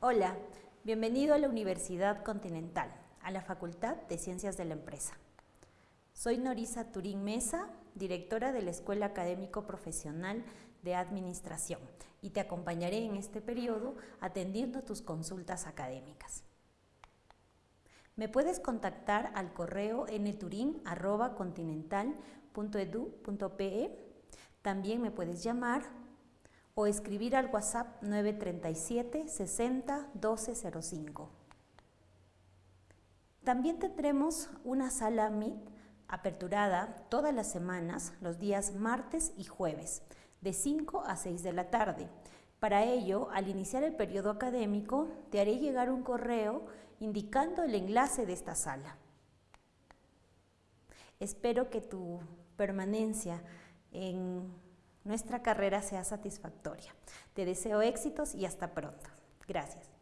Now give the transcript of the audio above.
Hola, bienvenido a la Universidad Continental, a la Facultad de Ciencias de la Empresa. Soy Norisa Turín Mesa, directora de la Escuela Académico Profesional de Administración y te acompañaré en este periodo atendiendo tus consultas académicas. Me puedes contactar al correo. También me puedes llamar o escribir al WhatsApp 937 60 1205. También tendremos una sala Meet aperturada todas las semanas, los días martes y jueves, de 5 a 6 de la tarde. Para ello, al iniciar el periodo académico, te haré llegar un correo indicando el enlace de esta sala. Espero que tu permanencia en nuestra carrera sea satisfactoria. Te deseo éxitos y hasta pronto. Gracias.